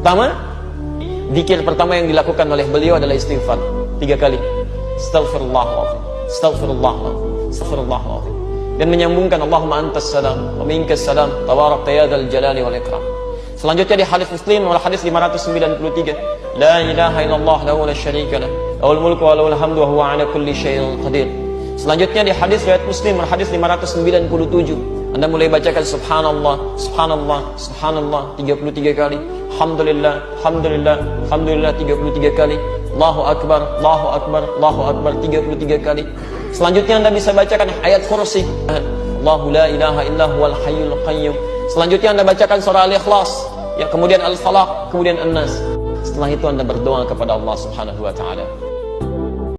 Pertama, zikir pertama yang dilakukan oleh beliau adalah istighfar tiga kali. Astaghfirullahaladzim, astaghfirullahaladzim, astaghfirullahaladzim. Dan menyambungkan Allahumma antas salam, wa minkas salam, tabarak ya dzal jalali wal ikram. Selanjutnya di hadis Muslim nomor hadis 593, la ilaha illallah lahu la syarika lah, lahul mulku wa lahul hamdu wa huwa ala kulli syai'in qadir. Selanjutnya di hadis riwayat Muslim nomor hadis 597, Anda mulai bacakan subhanallah, subhanallah, subhanallah 33 kali. Alhamdulillah, alhamdulillah, alhamdulillah 33 kali. Allahu akbar, Allahu akbar, Allahu akbar 33 kali. Selanjutnya Anda bisa bacakan ayat kursi. Allahu la ilaha illa huwal hayyul qayyum. Selanjutnya Anda bacakan surah Al-Ikhlas, ya kemudian Al-Falaq, kemudian An-Nas. Setelah itu Anda berdoa kepada Allah Subhanahu wa taala.